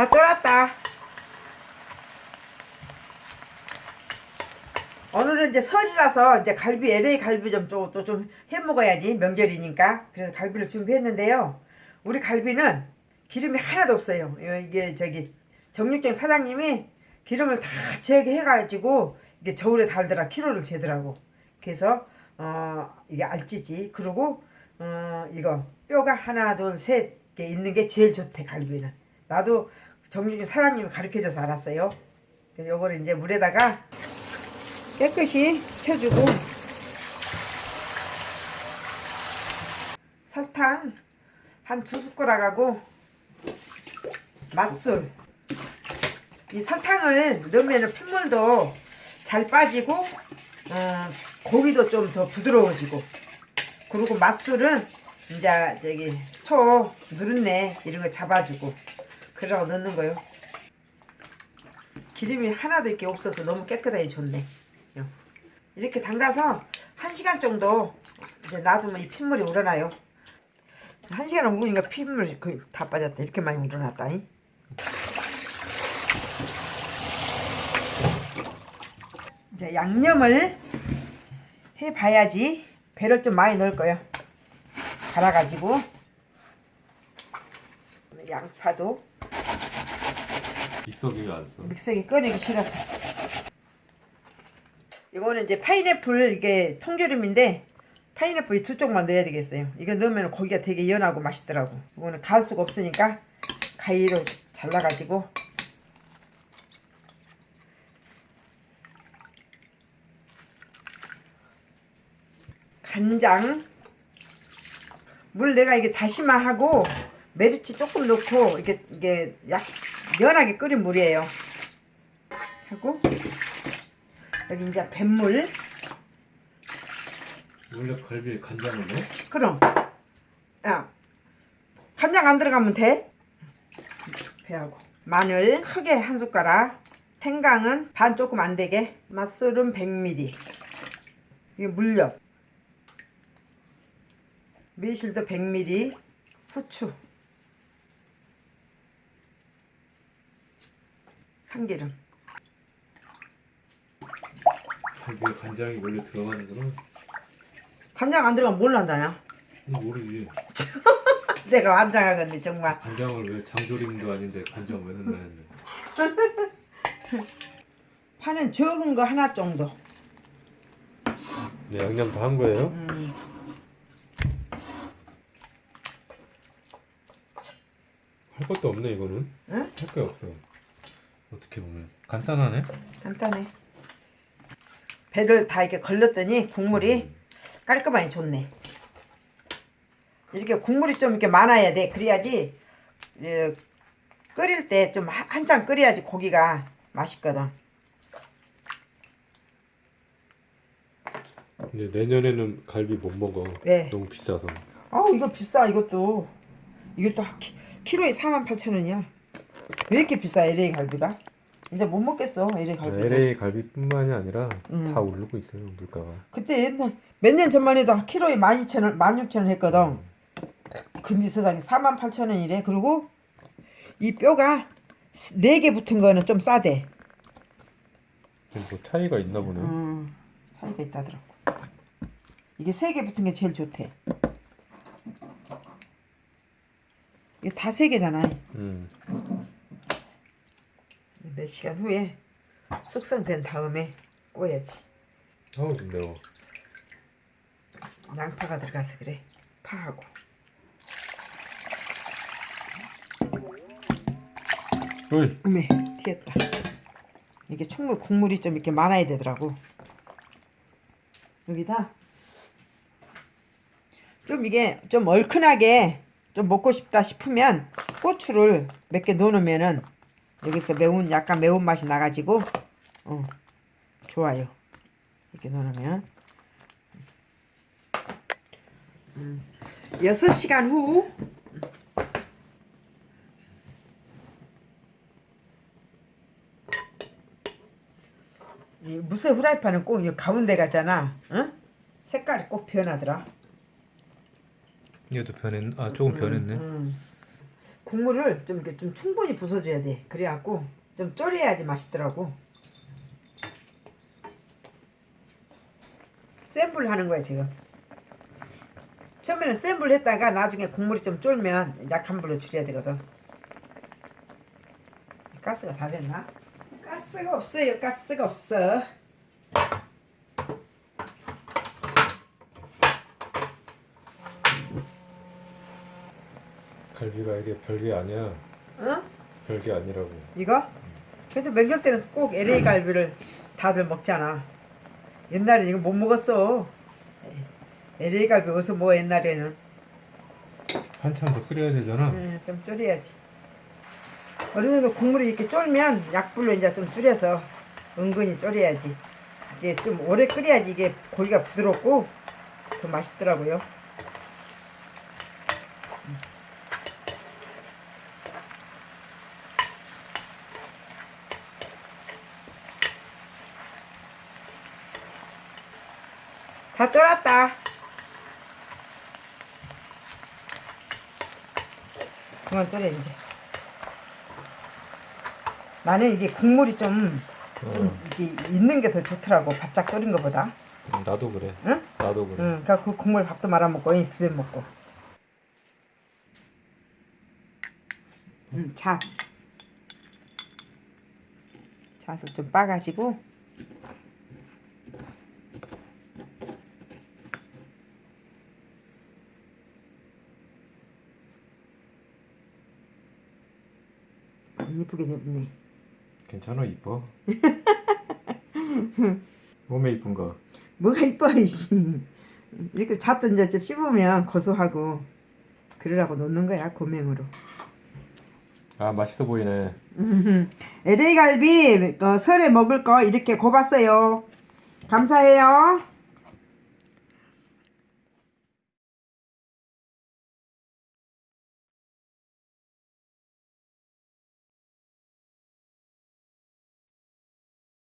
다 쫄았다. 오늘은 이제 설이라서 이제 갈비 LA 갈비 좀또좀해 먹어야지 명절이니까 그래서 갈비를 준비했는데요. 우리 갈비는 기름이 하나도 없어요. 이게 저기 정육점 사장님이 기름을 다 제거해가지고 이게 저울에 달더라 키로를 재더라고. 그래서 어 이게 알찌지. 그리고 어 이거 뼈가 하나 둘셋 있는 게 제일 좋대 갈비는. 나도 정육점 사장님이 가르쳐줘서 알았어요. 그래서 요거를 이제 물에다가 깨끗이 쳐주고 설탕 한 두 숟가락하고 맛술. 이 설탕을 넣으면 핏물도 잘 빠지고 어, 고기도 좀 더 부드러워지고. 그리고 맛술은 이제 저기 소 누른내 이런 거 잡아주고 그러고 넣는 거요 기름이 하나도 이렇게 없어서 너무 깨끗하게 좋네 이렇게 담가서 한 시간 정도 이제 놔두면 이 핏물이 우러나요. 한 시간 묵으니까 핏물이 거의 다 빠졌다. 이렇게 많이 우러났다. 잉? 이제 양념을 해봐야지 배를 좀 많이 넣을 거예요. 갈아가지고 양파도 믹서기가 안 써. 믹서기 꺼내기 싫어서 이거는 이제 파인애플 이게 통조림인데 파인애플 이두 쪽만 넣어야 되겠어요. 이거 넣으면 고기가 되게 연하고 맛있더라고. 이거는 갈 수가 없으니까 가위로 잘라가지고 간장 물 내가 이게 다시마하고 메리치 조금 넣고 이게 이게 약 연하게 끓인 물이에요. 하고 여기 이제 뱃물. 원래 갈비에 간장을 넣어? 그럼. 야 간장 안 들어가면 돼. 배하고. 마늘 크게 한 숟가락. 생강은 반 조금 안 되게. 맛술은 100ml 이게 물엿. 매실도 100ml 후추 참기름 갈비에 간장이 원래 들어가는구나. 간장 안 들어가면 뭘 한다냐 그건 모르지. 내가 환장하겠네 정말 간장을 왜 장조림도 아닌데 간장 왜 넣나 했네. 파는 적은 거 하나 정도 네, 양념 다 한 거예요? 음. 할 것도 없네 이거는. 응? 할게 없어. 어떻게 보면 간단하네. 간단해 배를 다 이렇게 걸렸더니 국물이 음. 깔끔하게 좋네 이렇게 국물이 좀 이렇게 많아야 돼 그래야지 어, 끓일 때 좀 한참 끓여야지 고기가 맛있거든 근데 내년에는 갈비 못 먹어. 왜? 너무 비싸서. 아 이거 비싸 이것도 이것도 키로에 48,000원이야 왜 이렇게 비싸 LA 갈비가? 이제 못 먹겠어 LA 갈비 LA 갈비뿐만이 아니라 음. 다 오르고 있어요 물가가. 그때 옛날 몇 년 전만 해도 키로에 12,000원 16,000원 했거든. 금비 세상에 48,000원이래. 그리고 이 뼈가 4개 붙은 거는 좀 싸대. 뭐 차이가 있나 보네. 음, 차이가 있다더라고. 이게 3개 붙은 게 제일 좋대. 이게 다 3개잖아. 음. 몇 시간 후에 숙성된 다음에 꼬야지. 아우 좀 매워. 양파가 들어가서 그래. 파하고. 어이. 어메 튀었다. 이게 충분 국물이 좀 이렇게 많아야 되더라고. 여기다 좀 이게 좀 얼큰하게 좀 먹고 싶다 싶으면 고추를 몇 개 넣어놓으면은 여기서 매운 약간 매운 맛이 나가지고 어 좋아요 이렇게 넣어놓으면 음, 6시간 후이 무쇠 후라이팬은 꼭이 가운데 가잖아. 응? 색깔이 꼭 변하더라. 얘도 변했. 아 조금 변했네. 음. 국물을 좀 이렇게 좀 충분히 부숴줘야 돼. 그래갖고 좀 졸여야지 맛있더라고. 센 불 하는 거야 지금. 처음에는 센 불 했다가 나중에 국물이 좀 쫄면 약한 불로 줄여야 되거든. 가스가 다 됐나? 가스가 없어요. 가스가 없어. 갈비가 이게 별게 아니야. 응? 별게 아니라고. 이거? 그래도 명절 때는 꼭 LA 갈비를 다들 먹잖아. 옛날에 이거 못 먹었어. LA 갈비 어디서 뭐 옛날에는. 한참 더 끓여야 되잖아. 음, 좀 줄여야지. 어느 정도 국물이 이렇게 쫄면 약불로 이제 좀 줄여서 은근히 졸여야지. 이게 좀 오래 끓여야지 이게 고기가 부드럽고 더 맛있더라고요. 다 쫄았다. 그만 졸여 이제. 나는 이게 국물이 좀, 좀 어, 이게 있는 게 더 좋더라고 바짝 끓인 거보다. 나도 그래. 응? 나도 그래. 응, 그그 국물 밥도 말아 먹고 이 비벼 먹고. 응, 자. 자서 좀 빠가지고. 안 이쁘게 됐네. 괜찮아 이뻐. 몸에 이쁜가? 뭐가 이뻐 이씨. 이렇게 잣도 이제 좀 씹으면 고소하고 그러라고 놓는 거야 고명으로. 아 맛있어 보이네. LA 갈비 어, 설에 먹을 거 이렇게 고봤어요. 감사해요.